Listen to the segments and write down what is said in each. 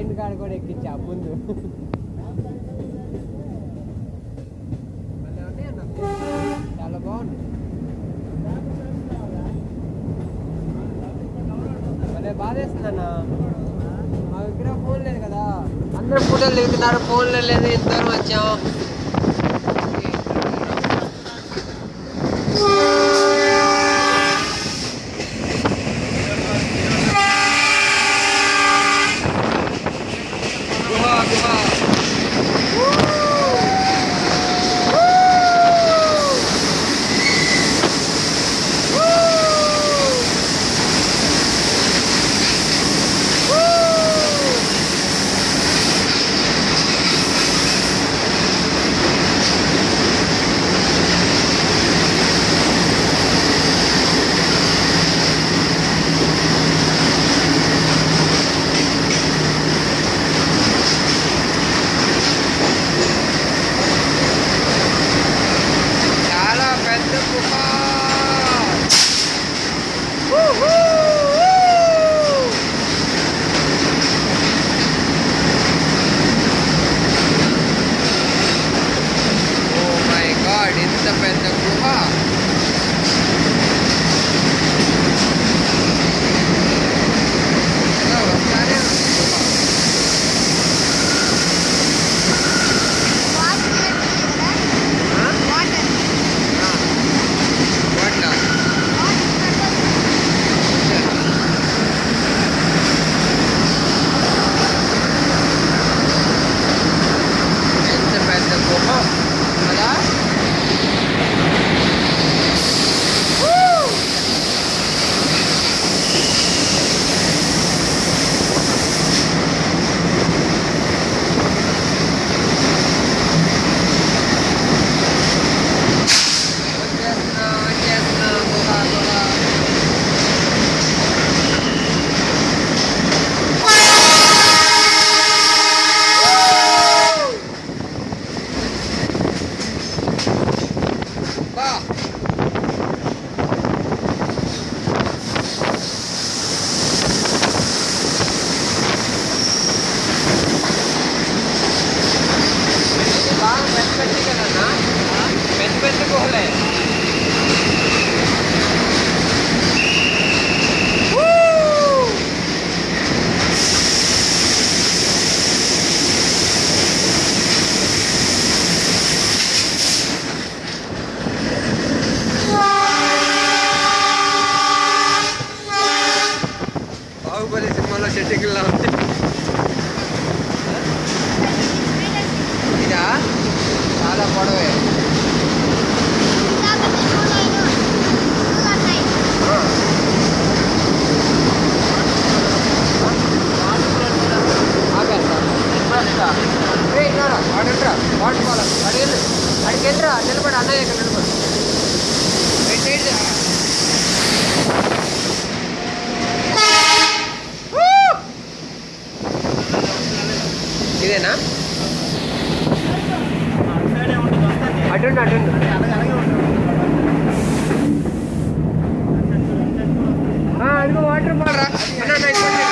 Train కాడ కూడా ఎక్కించా ముందు. చాలా బాగుంది. భలే బాధేస్తుందన్న. మా దగ్గర ఫోన్ లేదు కదా. అందరూ ఫోటోలు దిగుతున్నారు ఫోన్లు లేదు ఇద్దరు వచ్చాము ఇదేనా అటుండు అటుండు అదిగో వాటర్ బాల్ రా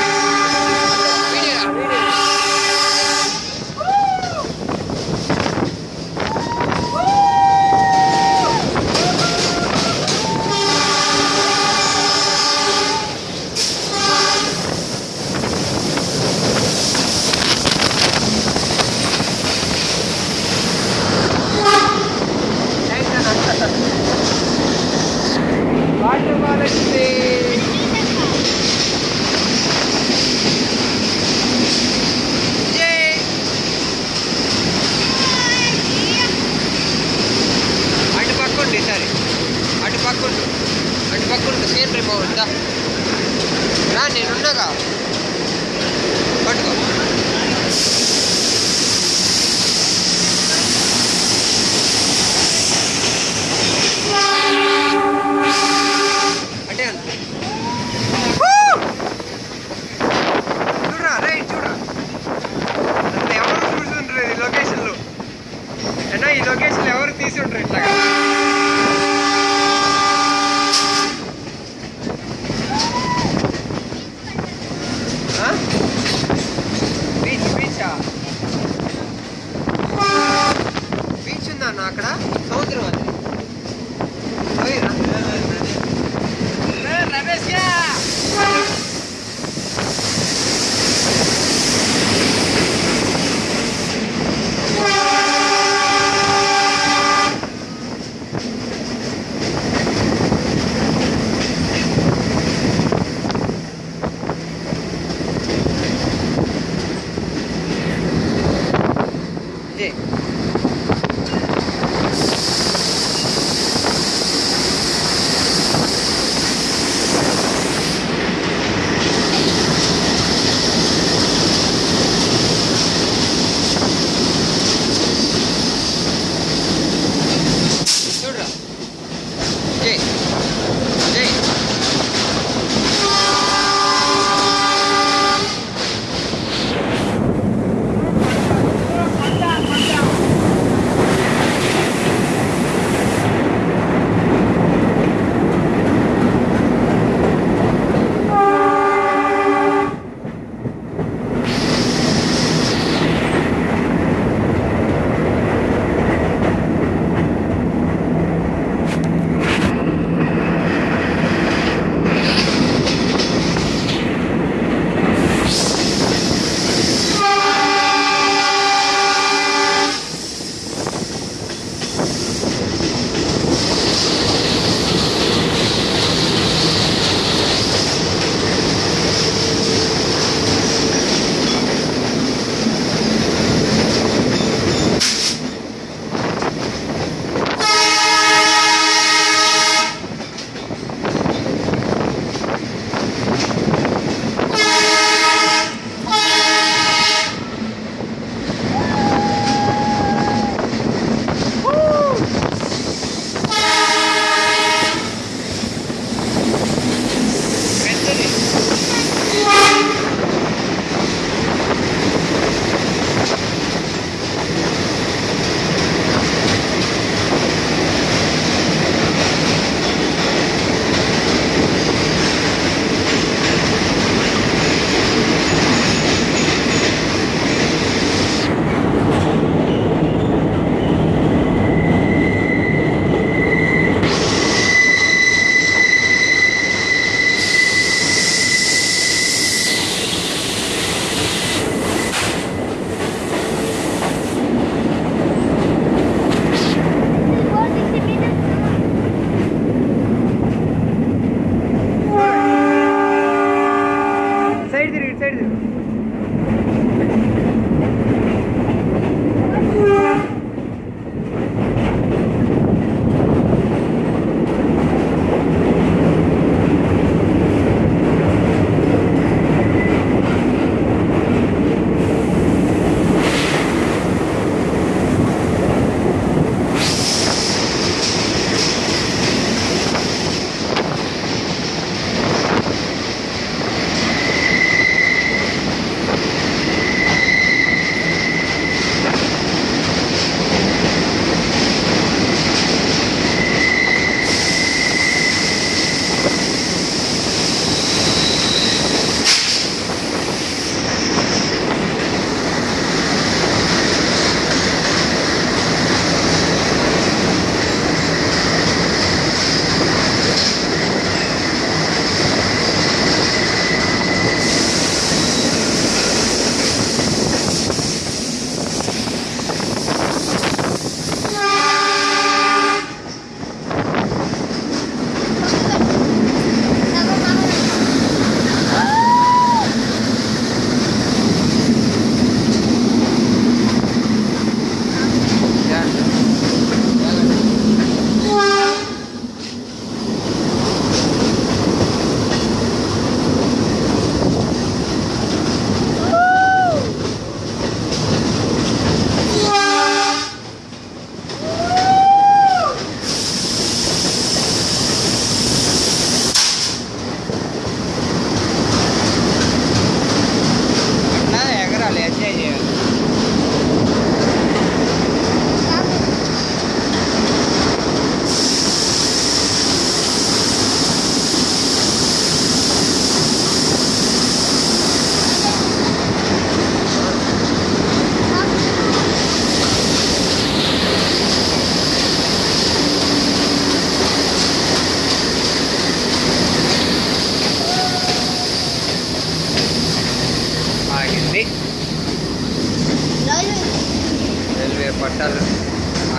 पटल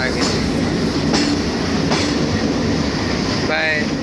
आगे बाय